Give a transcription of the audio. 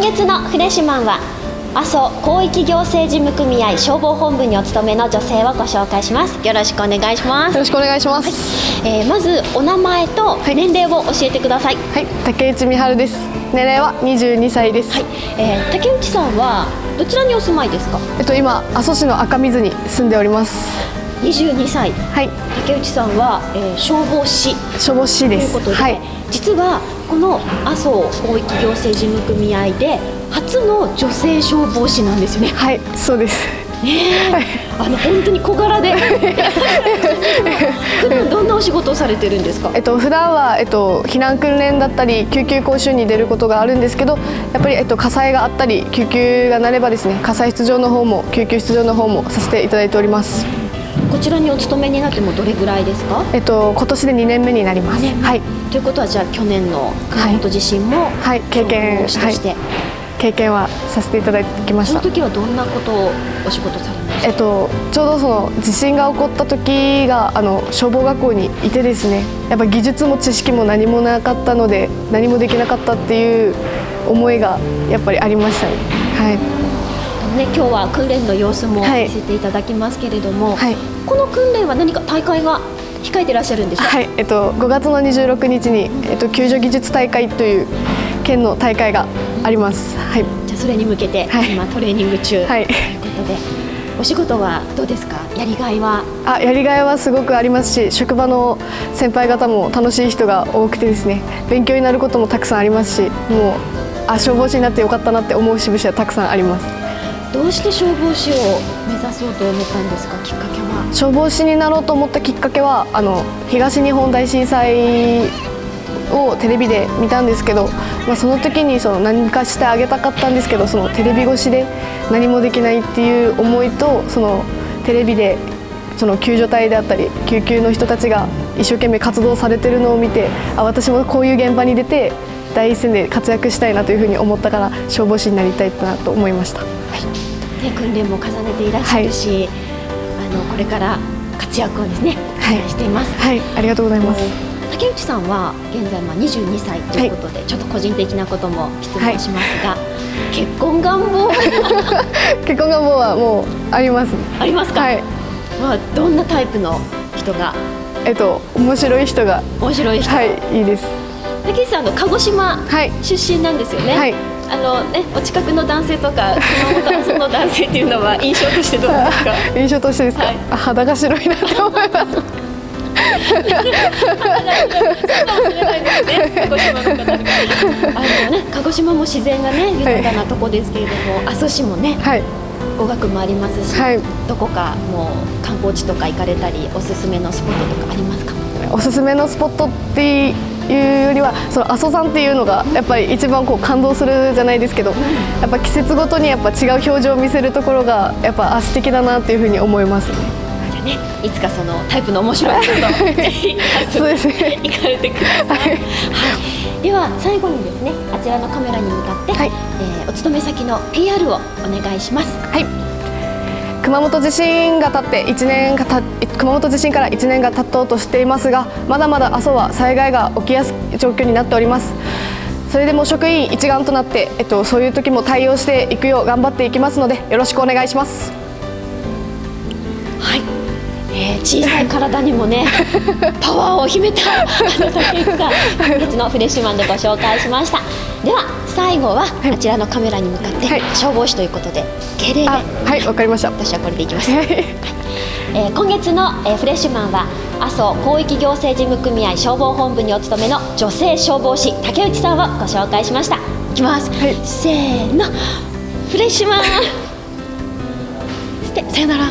月のフレッシュマンは阿蘇広域行政事務組合消防本部にお勤めの女性をご紹介しますよろしくお願いしますよろしくお願いします。えー、まずお名前と年齢を教えてください。はい、竹内美春です。年齢は22歳です。はい、えー、竹内さんはどちらにお住まいですか？えっと今阿蘇市の赤水に住んでおります。22歳。はい。竹内さんは、えー、消防士。消防士です。ということで、はい、実はこの阿蘇広域行政事務組合で初の女性消防士なんですよね。はい、そうです。ね、はい、あの本当に小柄で 普段どんなお仕事をされてるんですか？えっと普段はえっと避難訓練だったり救急講習に出ることがあるんですけど、やっぱりえっと火災があったり救急がなればですね火災出場の方も救急出場の方もさせていただいております。こちらにお勤めになってもどれぐらいですか？えっと今年で2年目になります。はい。ということはじゃあ去年の熊本地震も、はい、経験として、はい経験はさせていただきました。その時はどんなことをお仕事されました？えっとちょうどその地震が起こった時があの消防学校にいてですね。やっぱ技術も知識も何もなかったので何もできなかったっていう思いがやっぱりありましたね。はいね、今日は訓練の様子も見せていただきますけれども、はい、この訓練は何か大会が控えていらっしゃるんですか、はい。えっと、5月の26日に、えっと、救助技術大会という県の大会があります。はい。じゃあそれに向けて、はい、今トレーニング中、はい、ということで。お仕事はどうですか？やりがいは？あやりがいはすごくありますし職場の先輩方も楽しい人が多くてですね勉強になることもたくさんありますしもうあ消防士になってよかったなって思う節々はたくさんありますどうして消防士を目指そうと思ったんですかきっかけは？消防士になろうと思ったきっかけはあの東日本大震災をテレビで見たんですけど、まあ、その時にその何かしてあげたかったんですけどそのテレビ越しで何もできないっていう思いとそのテレビでその救助隊であったり救急の人たちが一生懸命活動されてるのを見てあ私もこういう現場に出て第一線で活躍したいなというふうに思ったから消防士になりたいなと思いました。はい、で訓練も重ねていらっしゃるし、はい、あのこれから活躍をですね、はい、しています。はい、ありがとうございます。竹内さんは現在まあ22歳ということで、はい、ちょっと個人的なことも質問しますが、はい、結婚願望 結婚願望はもうあります。ありますか、はい、まあどんなタイプの人が？えっと面白い人が。面白い人。はい。いいです。竹内さんの鹿児島出身なんですよね、はい、あのねお近くの男性とか熊本のの男性っていうのは印象としてどうですか？印象としてですか、はい、肌が白いなと思います。そうかもしれないですね。鹿児島の方あのね、鹿児島も自然がね豊かなとこですけれども、はい、阿蘇市もね、はい、語学もありますし、はい、どこかもう観光地とか行かれたりおすすめのスポットとかありますか？おすすめのスポットっていうよりはその阿蘇山っていうのがやっぱり一番こう感動するじゃないですけど、やっぱ季節ごとにやっぱ違う表情を見せるところがやっぱあ素敵だなっていうふうに思います。ね。ねいつかそのタイプの面白い人とぜひ 行かれてください、はい、では最後にですねあちらのカメラに向かって、はい、えー、お勤め先の PR をお願いします。はい熊本地震が経って1年がた熊本地震から1年が経とうとしていますがまだまだ阿蘇は災害が起きやすい状況になっております。それでも職員一丸となって、えっと、そういう時も対応していくよう頑張っていきますのでよろしくお願いします。小さい体にもね パワーを秘めたあの竹内さん本日のフレッシュマンでご紹介しました。では最後はあちらのカメラに向かって、はい、消防士ということで敬礼ではいわかりました。私はこれでいきます、はい、えー、今月の、えー、フレッシュマンは阿蘇広域行政事務組合消防本部にお勤めの女性消防士竹内さんをご紹介しました。いきます、はい、せーの。フレッシュマン。さよなら。